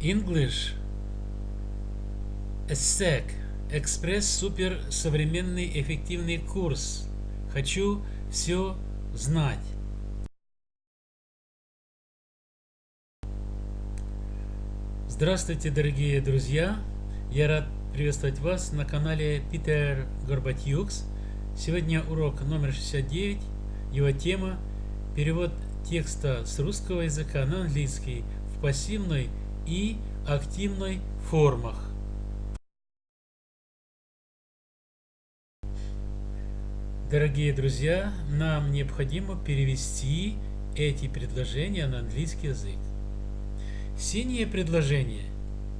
English ESSEC Экспресс супер современный эффективный курс. Хочу все знать. Здравствуйте, дорогие друзья! Я рад приветствовать вас на канале Питер Горбатюкс. Сегодня урок номер 69. Его тема – перевод текста с русского языка на английский в пассивной и активной формах. Дорогие друзья, нам необходимо перевести эти предложения на английский язык. Синие предложения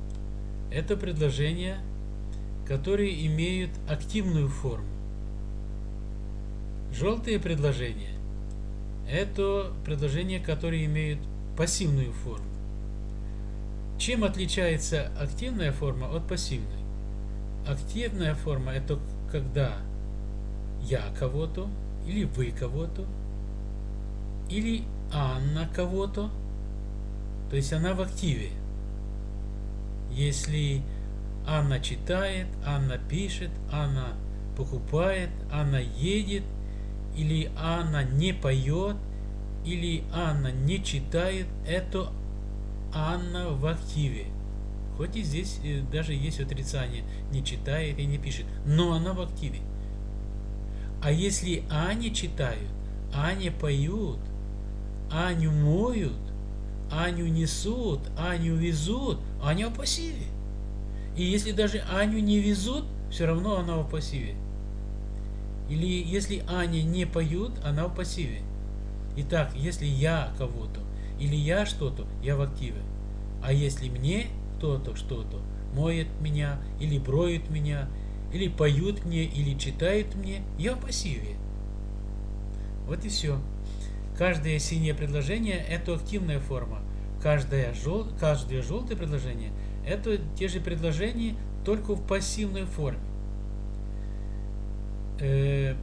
– это предложения, которые имеют активную форму. Желтые предложения – это предложения, которые имеют пассивную форму. Чем отличается активная форма от пассивной? Активная форма – это когда я кого-то, или вы кого-то, или Анна кого-то, то есть она в активе. Если Анна читает, Анна пишет, Анна покупает, Анна едет, или Анна не поет, или Анна не читает, это Анна в активе. Хоть и здесь э, даже есть отрицание, не читает и не пишет, но она в активе. А если Ани читают, Ани поют, Аню моют, Аню несут, Аню везут, Аня в пассиве. И если даже Аню не везут, все равно она в пассиве. Или если Аня не поют, она в пассиве. Итак, если я кого-то или я что-то, я в активе. А если мне кто-то что-то моет меня или броет меня, или поют мне, или читают мне, я в пассиве. Вот и все. Каждое синее предложение – это активная форма. Каждое, жел... Каждое желтое предложение – это те же предложения, только в пассивной форме. Э,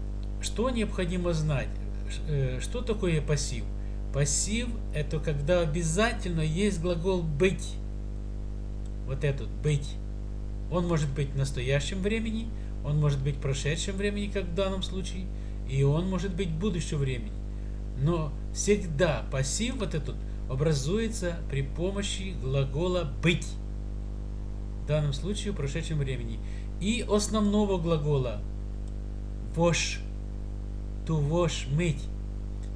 что необходимо знать? Э, что такое пассив? Пассив – это когда обязательно есть глагол «быть». Вот этот «быть». Он может быть в настоящем времени, он может быть в прошедшем времени, как в данном случае, и он может быть в будущем времени. Но всегда пассив вот этот образуется при помощи глагола «быть». В данном случае в прошедшем времени. И основного глагола «wash», «to wash», «мыть».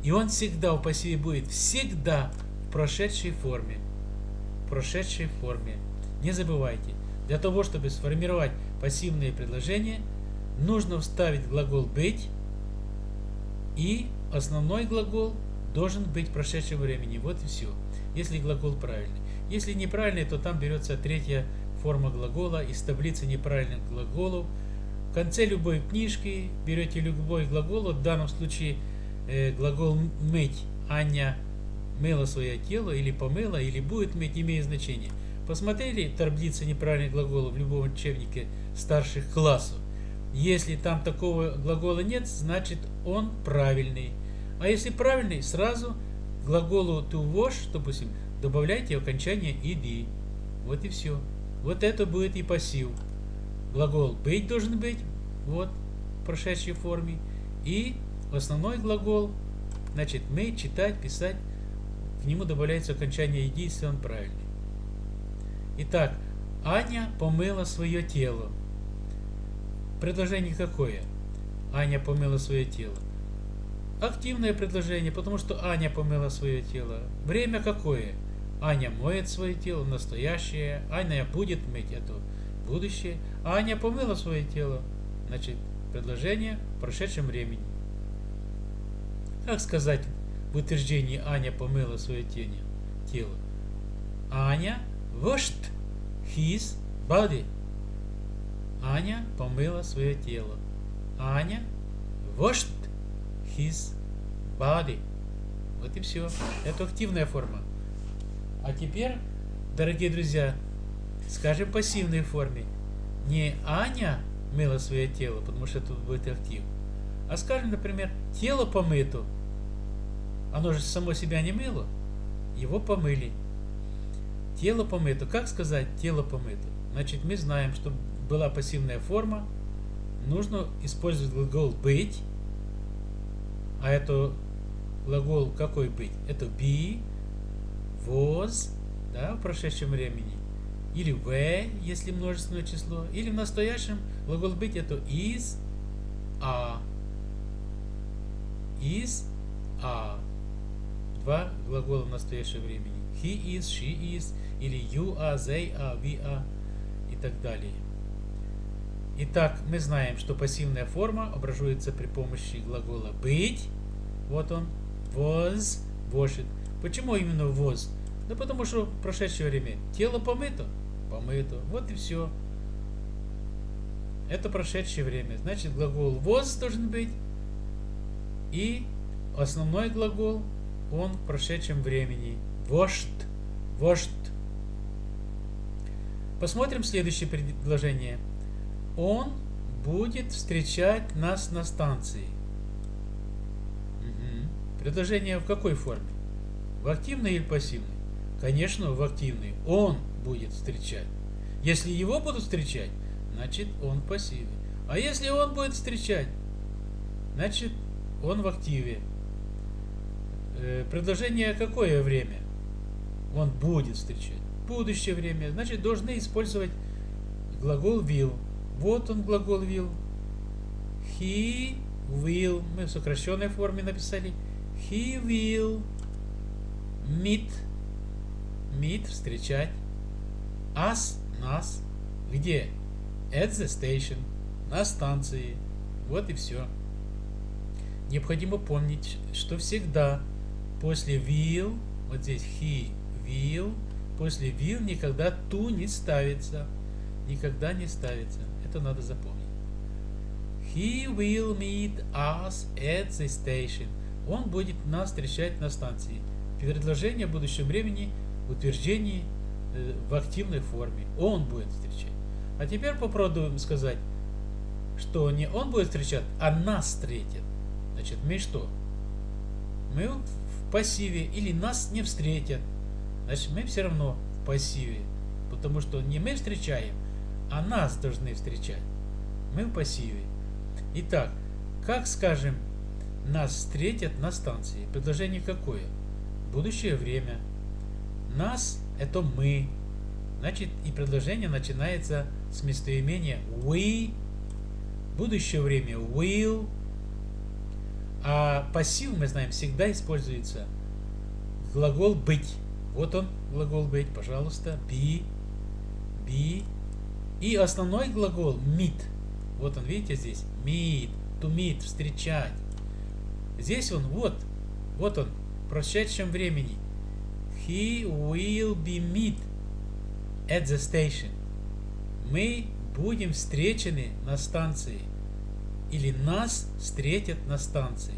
И он всегда в пассиве будет всегда в прошедшей форме. В прошедшей форме. Не забывайте. Для того, чтобы сформировать пассивные предложения, нужно вставить глагол «быть» и основной глагол должен быть в прошедшем времени. Вот и все. Если глагол правильный. Если неправильный, то там берется третья форма глагола из таблицы неправильных глаголов. В конце любой книжки берете любой глагол, в данном случае э, глагол «мыть», Аня мыла свое тело, или помыла, или будет мыть, имеет значение. Посмотрели таблицы неправильных глаголов в любом учебнике старших классов? Если там такого глагола нет, значит он правильный. А если правильный, сразу глаголу to wash, допустим, добавляйте окончание ed. Вот и все. Вот это будет и пассив. Глагол быть должен быть, вот, в прошедшей форме. И основной глагол, значит, мы, читать, писать, к нему добавляется окончание ed, если он правильный. Итак, Аня помыла свое тело. Предложение какое? Аня помыла свое тело. Активное предложение, потому что Аня помыла свое тело. Время какое? Аня моет свое тело, настоящее. Аня будет мыть это будущее. Аня помыла свое тело. Значит, предложение в прошедшем времени. Как сказать в утверждении Аня помыла свое тело? Аня washed his body. Аня помыла свое тело. Аня washed his body. Вот и все. Это активная форма. А теперь, дорогие друзья, скажем пассивной форме. Не Аня мыла свое тело, потому что тут будет актив. А скажем, например, тело помыто. Оно же само себя не мыло. Его помыли. Тело помыто. Как сказать тело помыто? Значит, мы знаем, что была пассивная форма. Нужно использовать глагол быть. А это глагол какой быть? Это be, was, да, в прошедшем времени. Или were, если множественное число. Или в настоящем глагол быть это is, are. Is, are. Два глагола в настоящем времени. He is, she is, или you are, they are, we are и так далее. Итак, мы знаем, что пассивная форма образуется при помощи глагола быть. Вот он. Was, washed. Почему именно was? Да потому что в прошедшее время тело помыто. Помыто. Вот и все. Это прошедшее время. Значит, глагол was должен быть. И основной глагол, он в прошедшем времени. Washed. Washed. Посмотрим следующее предложение. Он будет встречать нас на станции. Угу. Предложение в какой форме? В активной или пассивной? Конечно, в активной. Он будет встречать. Если его будут встречать, значит он в пассиве. А если он будет встречать, значит он в активе. Э, предложение какое время? Он будет встречать. Будущее время. Значит, должны использовать глагол will. Вот он глагол will. He will. Мы в сокращенной форме написали. He will meet. Meet встречать. Us нас. Где? At the station. На станции. Вот и все. Необходимо помнить, что всегда после will, вот здесь he will, после will никогда to не ставится. Никогда не ставится. Это надо запомнить. He will meet us at the station. Он будет нас встречать на станции. Предложение в будущем времени в утверждении э, в активной форме. Он будет встречать. А теперь попробуем сказать, что не он будет встречать, а нас встретит. Значит, мы что? Мы пассиве или нас не встретят. Значит, мы все равно в пассиве. Потому что не мы встречаем, а нас должны встречать. Мы в пассиве. Итак, как скажем, нас встретят на станции? Предложение какое? Будущее время. Нас – это мы. Значит, и предложение начинается с местоимения we. Будущее время will. А пассив, мы знаем, всегда используется глагол быть. Вот он, глагол быть, пожалуйста. Be. Be. И основной глагол meet. Вот он, видите здесь? Meet. To meet. Встречать. Здесь он, вот. Вот он. В прошедшем времени. He will be meet at the station. Мы будем встречены на станции. Или нас встретят на станции.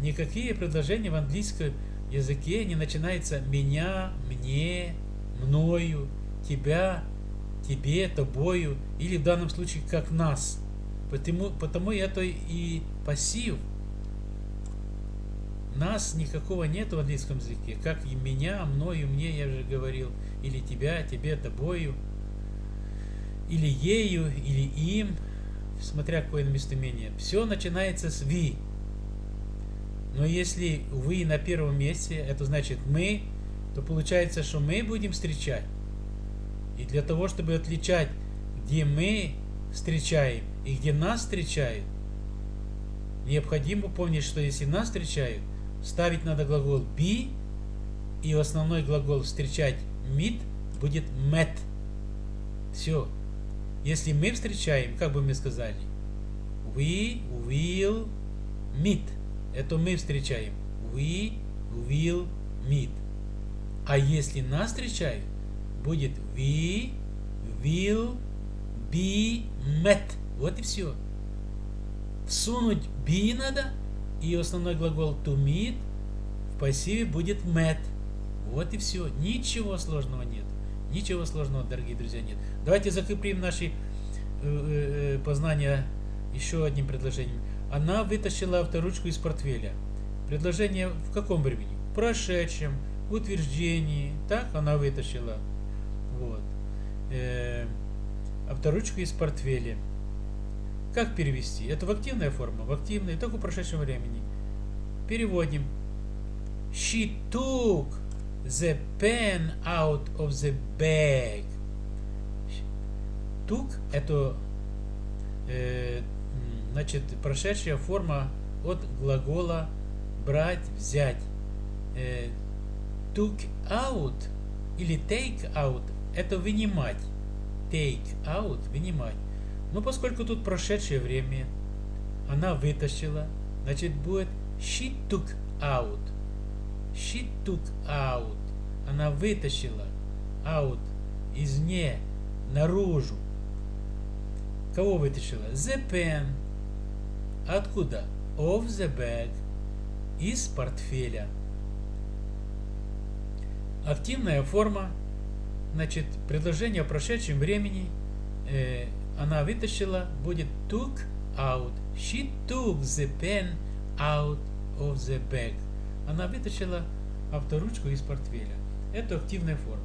Никакие предложения в английском языке не начинаются меня, мне, мною, тебя, тебе, тобою, или в данном случае как нас. Потому, потому это и пассив. Нас никакого нет в английском языке, как и меня, мною, мне, я уже говорил, или тебя, тебе, тобою, или ею, или им, смотря какое местоимение. Все начинается с ви. Но если вы на первом месте, это значит мы, то получается, что мы будем встречать. И для того, чтобы отличать, где мы встречаем и где нас встречают, необходимо помнить, что если нас встречают, ставить надо глагол be, и основной глагол встречать meet будет met. Все. Если мы встречаем, как бы мы сказали, we will meet. Это мы встречаем. We will meet. А если нас встречают, будет we will be met. Вот и все. Всунуть be надо, и основной глагол to meet в пассиве будет met. Вот и все. Ничего сложного. Ничего сложного, дорогие друзья, нет. Давайте закрепим наши э, э, познания еще одним предложением. Она вытащила авторучку из портфеля. Предложение в каком времени? В прошедшем, в утверждении, так, она вытащила. Вот. Э, авторучку из портфеля. Как перевести? Это в активная форма, в активной, только в прошедшем времени. Переводим. Took the pen out of the bag. Took это э, значит прошедшая форма от глагола брать, взять. Э, took out или take out это вынимать. Take out вынимать. Но поскольку тут прошедшее время, она вытащила, значит будет she took out. She took out. Она вытащила out из не наружу. Кого вытащила? The pen. Откуда? Of the bag. Из портфеля. Активная форма. Значит, предложение о прошедшем времени. Э, она вытащила. Будет took out. She took the pen out of the bag. Она вытащила авторучку из портфеля. Это активная форма.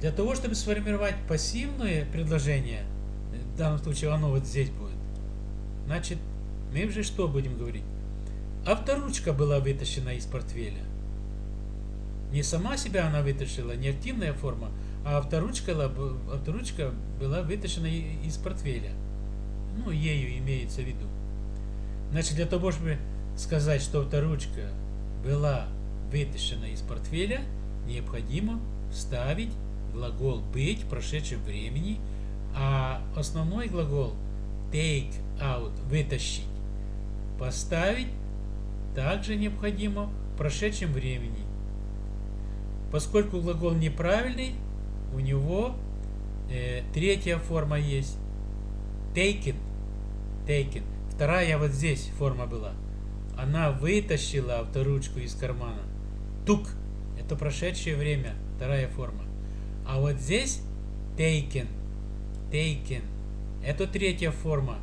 Для того, чтобы сформировать пассивное предложение, в данном случае оно вот здесь будет, значит, мы уже что будем говорить? Авторучка была вытащена из портфеля. Не сама себя она вытащила, не активная форма, а авторучка, авторучка была вытащена из портфеля. Ну, ею имеется в виду. Значит, для того, чтобы сказать, что авторучка была вытащена из портфеля, необходимо вставить глагол быть в прошедшем времени, а основной глагол take out вытащить поставить также необходимо в прошедшем времени. Поскольку глагол неправильный, у него э, третья форма есть. Taken. Taken. Вторая вот здесь форма была. Она вытащила авторучку из кармана. Тук. Это прошедшее время. Вторая форма. А вот здесь taken, taken. Это третья форма,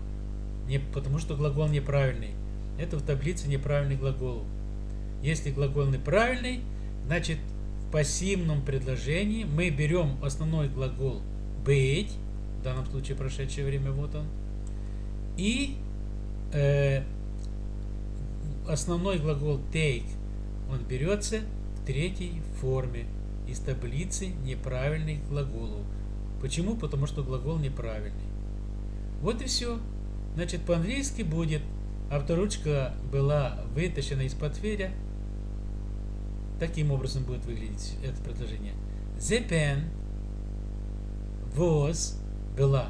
не, потому что глагол неправильный. Это в таблице неправильный глагол. Если глагол неправильный, значит в пассивном предложении мы берем основной глагол быть, в данном случае прошедшее время, вот он, и э, основной глагол take, он берется в третьей форме из таблицы неправильных глаголов. Почему? Потому что глагол неправильный. Вот и все. Значит, по-английски будет авторучка была вытащена из портфеля. Таким образом будет выглядеть это предложение. The pen was была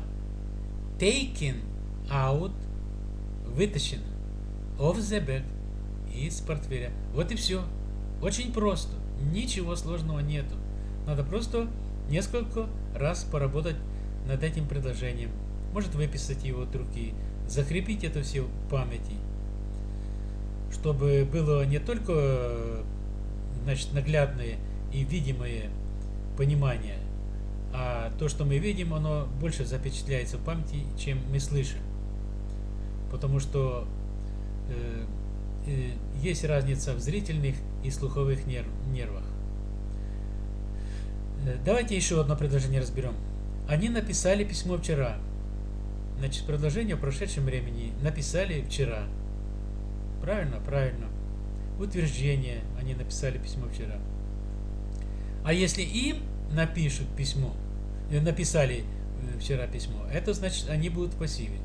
taken out вытащена of the bag из портфеля. Вот и все. Очень просто. Ничего сложного нету. Надо просто несколько раз поработать над этим предложением. Может выписать его от руки, закрепить это все в памяти, чтобы было не только значит, наглядное и видимое понимание, а то, что мы видим, оно больше запечатляется в памяти, чем мы слышим. Потому что э, есть разница в зрительных и слуховых нерв, нервах. Э, давайте еще одно предложение разберем. Они написали письмо вчера. Значит, предложение в прошедшем времени написали вчера. Правильно? Правильно. Утверждение. Они написали письмо вчера. А если им напишут письмо, э, написали э, вчера письмо, это значит, они будут в пассиве.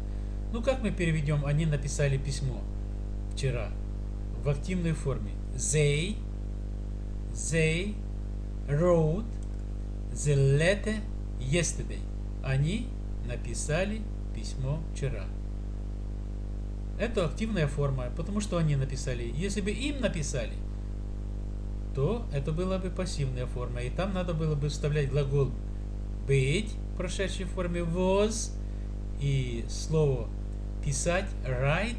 Ну, как мы переведем, они написали письмо вчера в активной форме? They, they wrote the letter yesterday. Они написали письмо вчера. Это активная форма, потому что они написали. Если бы им написали, то это была бы пассивная форма. И там надо было бы вставлять глагол быть в прошедшей форме was и слово писать write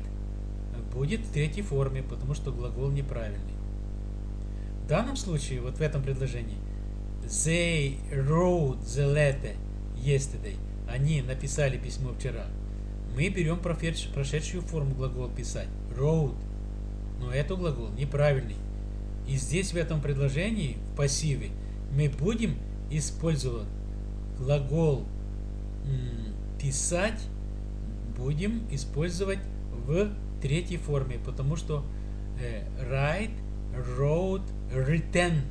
будет в третьей форме, потому что глагол неправильный. В данном случае, вот в этом предложении, they wrote the letter yesterday. Они написали письмо вчера. Мы берем прошедшую форму глагола писать. Wrote. Но это глагол неправильный. И здесь в этом предложении, в пассиве, мы будем использовать глагол писать, будем использовать в третьей форме, потому что э, wrote, written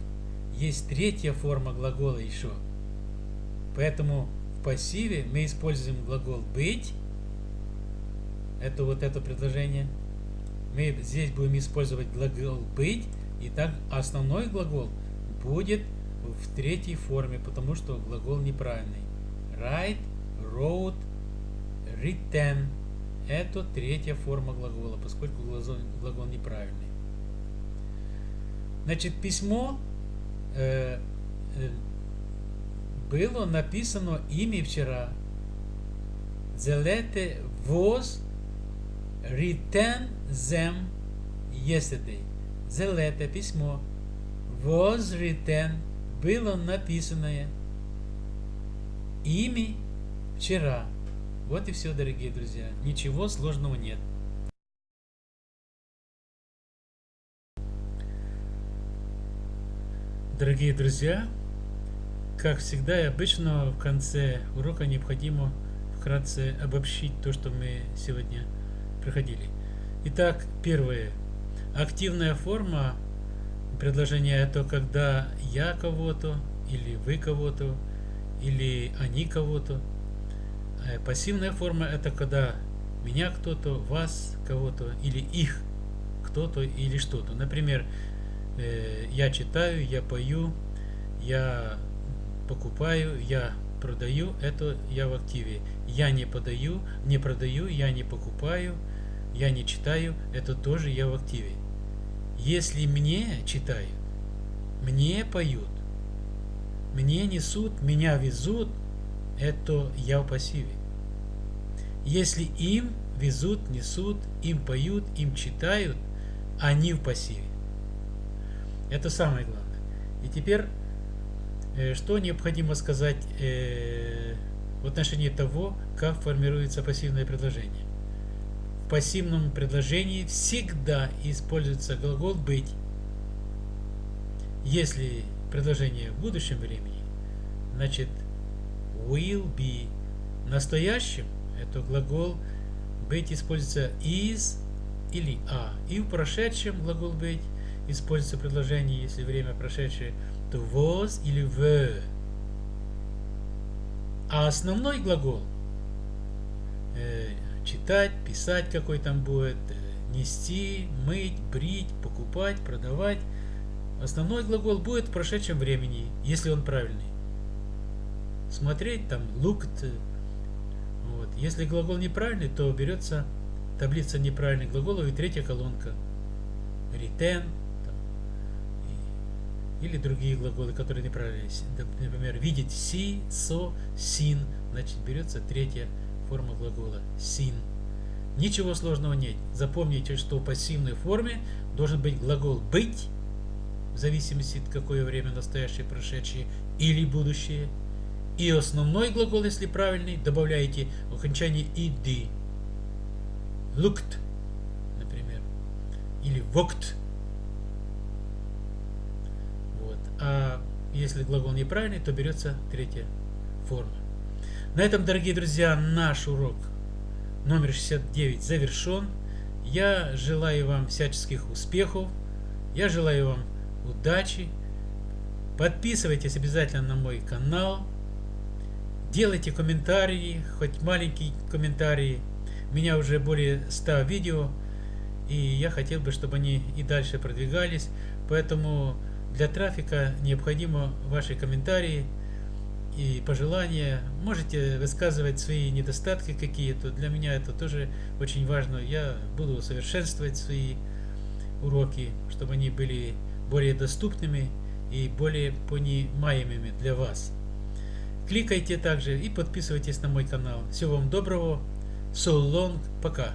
есть третья форма глагола еще. Поэтому в пассиве мы используем глагол быть. Это вот это предложение. Мы здесь будем использовать глагол быть. И так основной глагол будет в третьей форме, потому что глагол неправильный. Write, wrote, written. Это третья форма глагола, поскольку глагол, глагол неправильный. Значит, письмо э, э, было написано ими вчера. The letter was written them yesterday. The letter, письмо, was written, было написанное ими вчера. Вот и все, дорогие друзья. Ничего сложного нет. Дорогие друзья, как всегда и обычно в конце урока необходимо вкратце обобщить то, что мы сегодня проходили. Итак, первое. Активная форма предложения это когда я кого-то, или вы кого-то, или они кого-то. Э, пассивная форма это когда меня кто-то, вас кого-то, или их кто-то или что-то. Например, э, я читаю, я пою, я покупаю, я продаю, это я в активе. Я не подаю, не продаю, я не покупаю, я не читаю, это тоже я в активе. Если мне читают, мне поют, мне несут, меня везут, это я в пассиве. Если им везут, несут, им поют, им читают, они в пассиве. Это самое главное. И теперь, э, что необходимо сказать э, в отношении того, как формируется пассивное предложение. В пассивном предложении всегда используется глагол «быть». Если предложение в будущем времени, значит will be. В настоящем это глагол быть используется is или a. И в прошедшем глагол быть используется предложение, если время прошедшее, то was или were. А основной глагол э, читать, писать какой там будет, э, нести, мыть, брить, покупать, продавать. Основной глагол будет в прошедшем времени, если он правильный. Смотреть там looked. Вот. Если глагол неправильный, то берется таблица неправильных глаголов и третья колонка. Return, или другие глаголы, которые неправильные. Например, видеть see, so, seen. Значит, берется третья форма глагола seen. Ничего сложного нет. Запомните, что в пассивной форме должен быть глагол быть, в зависимости от какое время настоящее, прошедшее или будущее. И основной глагол, если правильный, добавляете окончание ed. Looked, например. Или walked а если глагол неправильный, то берется третья форма. На этом, дорогие друзья, наш урок номер 69 завершен. Я желаю вам всяческих успехов. Я желаю вам удачи. Подписывайтесь обязательно на мой канал. Делайте комментарии, хоть маленькие комментарии. У меня уже более 100 видео. И я хотел бы, чтобы они и дальше продвигались. Поэтому для трафика необходимо ваши комментарии и пожелания. Можете высказывать свои недостатки какие-то. Для меня это тоже очень важно. Я буду усовершенствовать свои уроки, чтобы они были более доступными и более понимаемыми для вас. Кликайте также и подписывайтесь на мой канал. Всего вам доброго. So long. Пока.